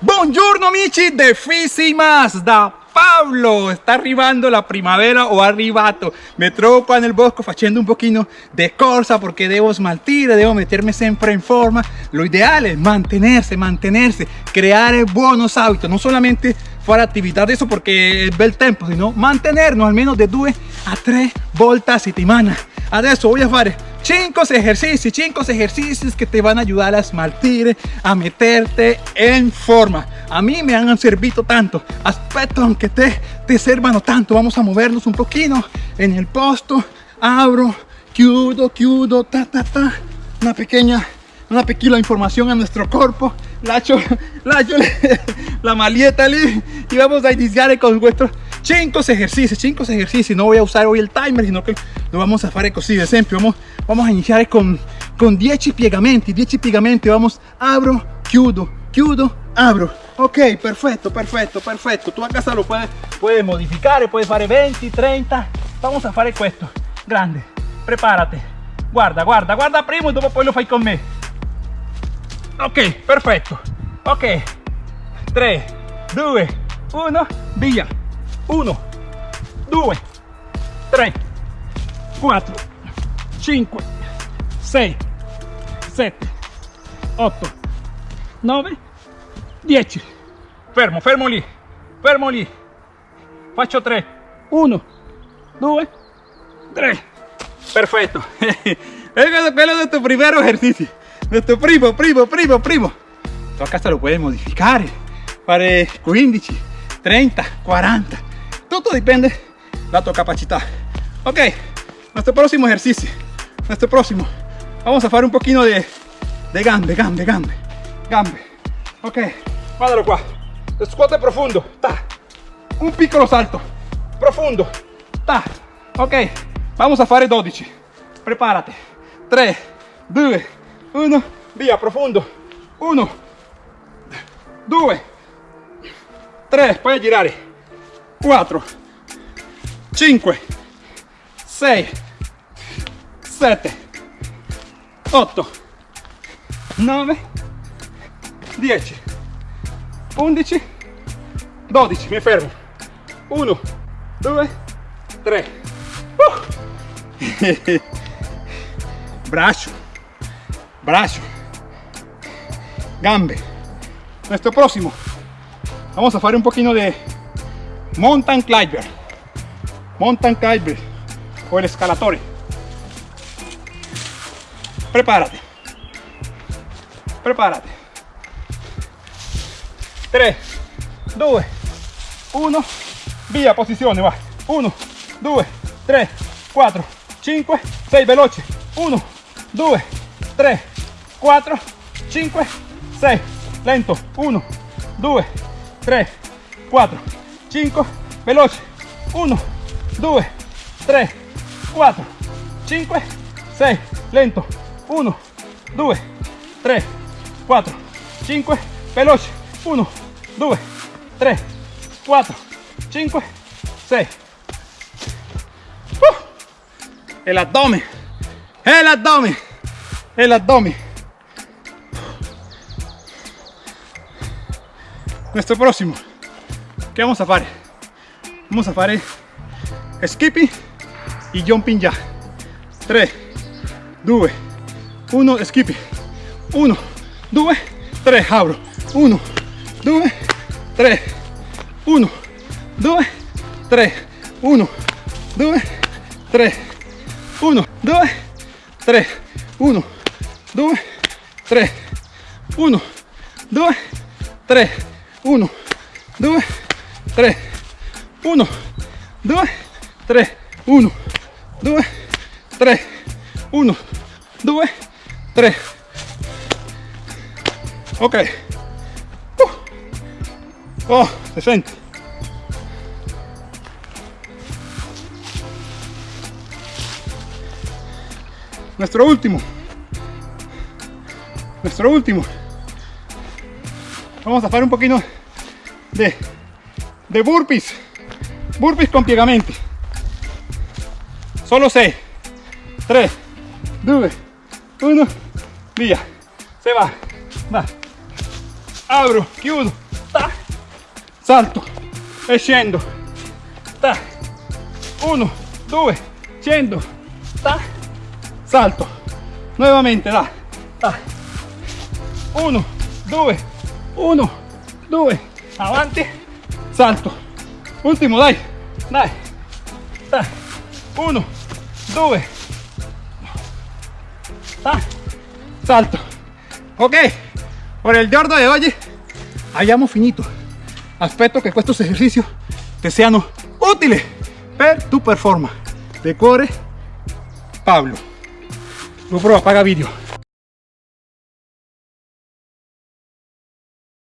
Buongiorno amici de Fisimas da Pablo sta arrivando la primavera o arrivato mi trovo nel bosco facendo un pochino di corsa perché devo smaltire devo mettermi sempre in forma. Lo ideale è mantenersi mantenersi creare buenos hábitos. Non solamente fare attività adesso perché è bel tempo sino mantenernos. Almeno de due a tre volte a settimana adesso voy a fare 5 ejercicios, 5 ejercicios que te van a ayudar a esmaltir, a meterte en forma. A mí me han servido tanto, aspecto aunque te, te sirvan tanto. Vamos a movernos un poquito en el posto. Abro, chiudo, chiudo, ta, ta, ta. Una pequeña, una pequeña información a nuestro cuerpo. La, la, la maleta y vamos a iniciar con vuestro 5 ejercicios 5 ejercicios no voy a usar hoy el timer sino que lo vamos a fare così ad vamos, vamos a iniciar con, con 10 piegamenti 10 piegamenti vamos abro chiudo chiudo abro. Ok perfecto perfecto perfecto. Tú a casa lo puedes puedes modificar puedes fare 20 30 vamos a fare questo. Grande. Prepárate. Guarda guarda guarda primo y dopo poi lo fai con me. Ok perfecto. Ok. 3 2 1 via. 1 2 3 4 5 6 7 8 9 10 fermo fermo lì fermo lì faccio 3 1 2 3 perfetto es quello de tu primero ejercicio. De tu primo primo primo primo. Tu a casa lo puedes modificar fare 15 30 40 todo depende la tu capacidad. Ok nuestro próximo ejercicio nuestro próximo. Vamos a hacer un poquito de, de gambe gambe gambe. Gambe. Ok. Guardalo qua scuote profundo. Ta. Un piccolo salto profundo. Ta. Ok. Vamos a fare 12 prepárate. 3 2 1 via profundo. 1 2 3 puoi girare 4 5 6 7 8 9 10 11 12 mi fermo. 1 2 3 uh. braccio. Braccio. Gambe. Nuestro próximo. Vamos a hacer un poquito de mountain climber. Mountain climber. O el escalatore prepárate. Prepárate. 3 2 1 via posizione va. 1 2 3 4 5 6 veloce. 1 2 3 4 5 6 lento. 1 2 3 4 5 veloce. 1 2 3 4 5 6 lento 1 2 3 4 5 veloce 1 2 3 4 5 6 el abdomen. El abdomen. El abdomen. Nuestro próximo. ¿Qué vamos a hacer? Vamos a hacer skipping y jumping ya. 3, 2, 1, skipping. 1, 2, 3, abro. 1, 2, 3, 1, 2, 3, 1, 2, 3, 1, 2, 3, 1, 2, 3, 1, 2, 3, 1, 2, 3, 1, 2, 3, 1, 2, 3, 1, 2, 3. Ok. Uh. Oh, se siente. Nuestro último. Nuestro último. Vamos a hacer un poquito de de burpees burpees con piegamenti solo 6 3 2 1 via se va va. Abro chiudo salto e ta. 1 2 scendo ta. Salto nuevamente da. Ta. 1 2 1 2 avanti salto ultimo dai dai. Ta. 1 2 ta salto. Ok por el giorno de hoy abbiamo finito. Aspetto che questi esercizi ti siano utili per tu performance de core Pablo GoPro apaga vídeo